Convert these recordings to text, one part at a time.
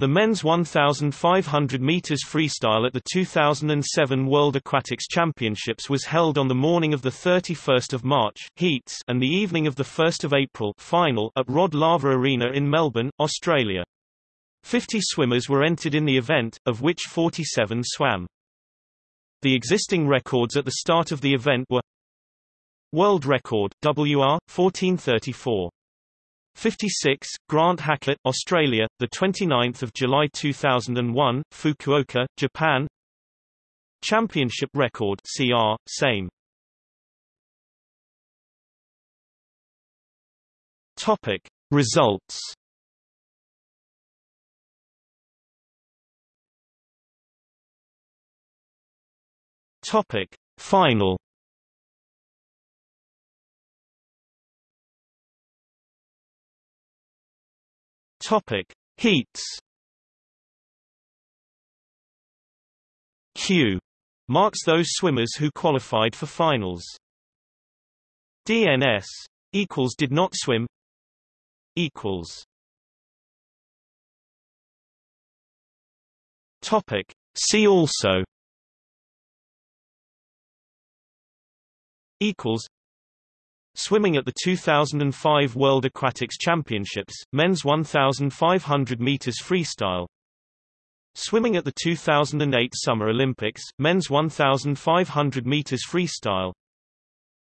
The men's 1,500 meters freestyle at the 2007 World Aquatics Championships was held on the morning of the 31st of March heats and the evening of the 1st of April final at Rod Laver Arena in Melbourne, Australia. 50 swimmers were entered in the event, of which 47 swam. The existing records at the start of the event were World record, WR, 1434. 56, Grant Hackett, Australia, the 29th of July 2001, Fukuoka, Japan. Championship record CR, same. Topic Results Topic Final Topic: Heats. Q marks those swimmers who qualified for finals. DNS equals did not swim equals. Topic: See also equals Swimming at the 2005 World Aquatics Championships, men's 1,500 meters freestyle. Swimming at the 2008 Summer Olympics, men's 1,500 meters freestyle.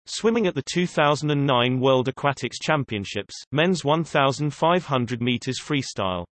Swimming at the 2009 World Aquatics Championships, men's 1,500 meters freestyle.